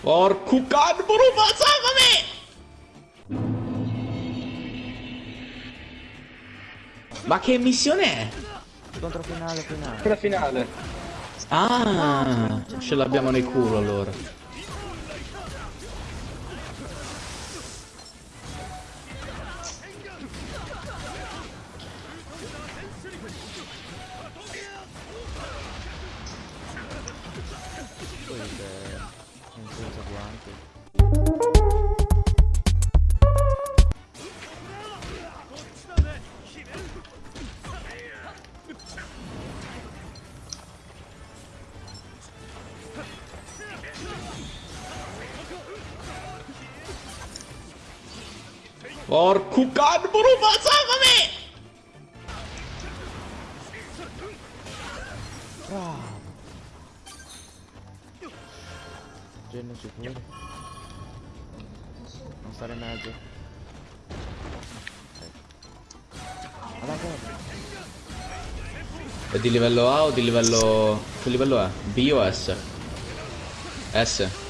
Porco can, Buruma, salvami! Ma che missione è? Scontro finale finale. Quella finale. Ah, ce l'abbiamo nel culo allora. Can, Buruma, salvami! Bravo. Genio sicuro. Non stare in mezzo. Alla. È di livello A o di livello... Che livello è? B o S? S.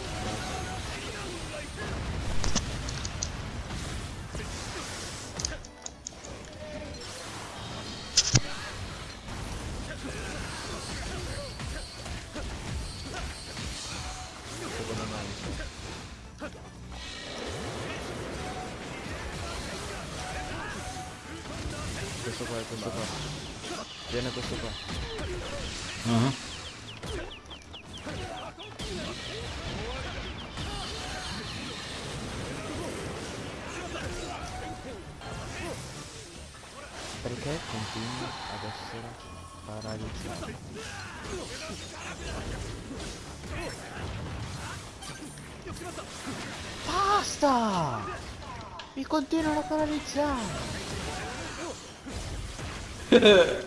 Questo qua, questo qua. Viene questo qua. Ah. Perché continua ad essere paralizzato? Basta! Mi continuano a paralizzare! Era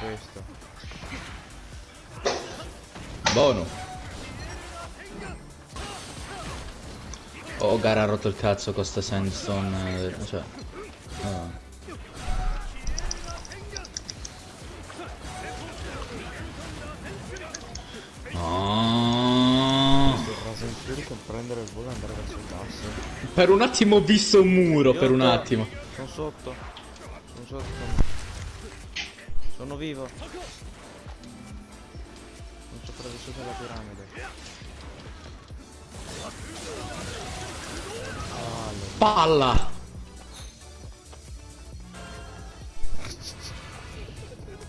questo. Buono. Oh, gara ha rotto il cazzo con sta sandstone. eh, Cioè. no. Per un attimo ho visto un muro, per un attimo. Sono sotto. Sono sotto. Sono vivo. Non sopravvissuto alla piramide. Ah, le- Palla!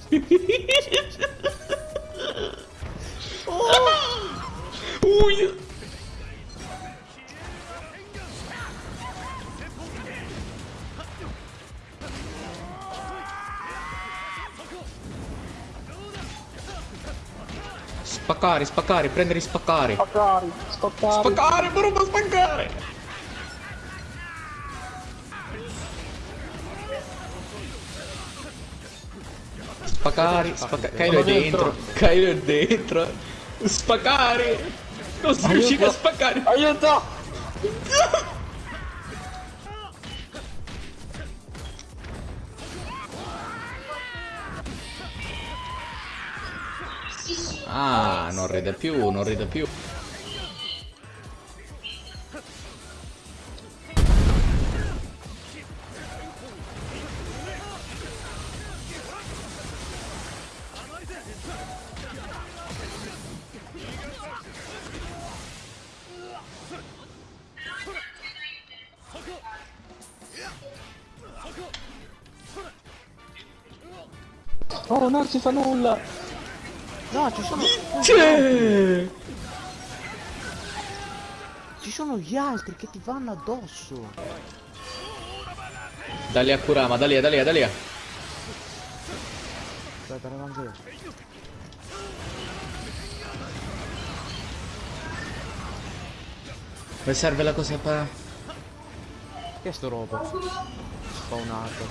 Ui! Spaccare, spaccare, prendere spaccare. Spaccare, spaccare. Spaccare, brutta spaccare! Spaccare, spaccare. Kylo è dentro. Kylo è dentro. Spaccare! Non si riusciva a spaccare! Aiuto! Ah, non ride più, non ride più. Oh, non si fa nulla! No, ci sono. C'è! Ci sono gli altri che ti vanno addosso. Dali a Kurama, da lì, da lì, da lì. Aspetta. Mi serve la cosa per... Che è sto robo? Spawnato.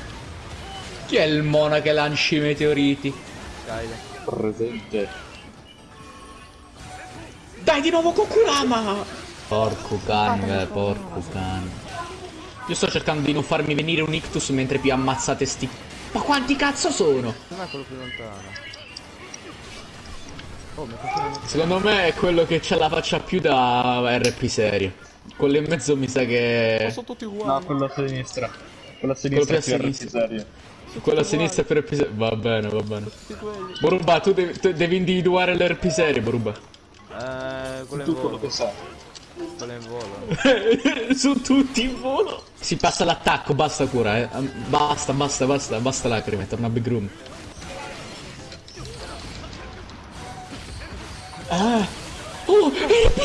Chi è il mona che lancia i meteoriti? Kyle. Presente. Dai di nuovo con Kurama! Porco cane, porco cane. Io sto cercando di non farmi venire un ictus mentre più ammazzate sti Ma quanti cazzo sono? Non è quello più lontano. Oh, Secondo me è quello che c'ha la faccia più da RP serio. Quello in mezzo mi sa che... Sono tutti No, uguali. quello a sinistra. Quello a Quello sinistra è sinistra. serio. Quello a sinistra è per serio. Va bene, va bene. Boruba, tu devi, tu devi individuare l'RP serio, Boruba. Eh, quello Tu quello che sai. Quello in volo. Su tutti in volo. Si passa l'attacco, basta cura, eh. Basta, basta, basta, basta lacrime, torna a Big Room. Ah. Oh, RP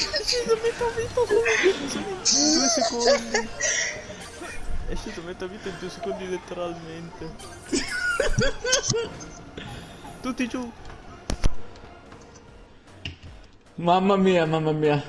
serio! RP serio! RP serio! Due secondi. È sceso metà vita in due secondi letteralmente. Tutti giù. Mamma mia, mamma mia.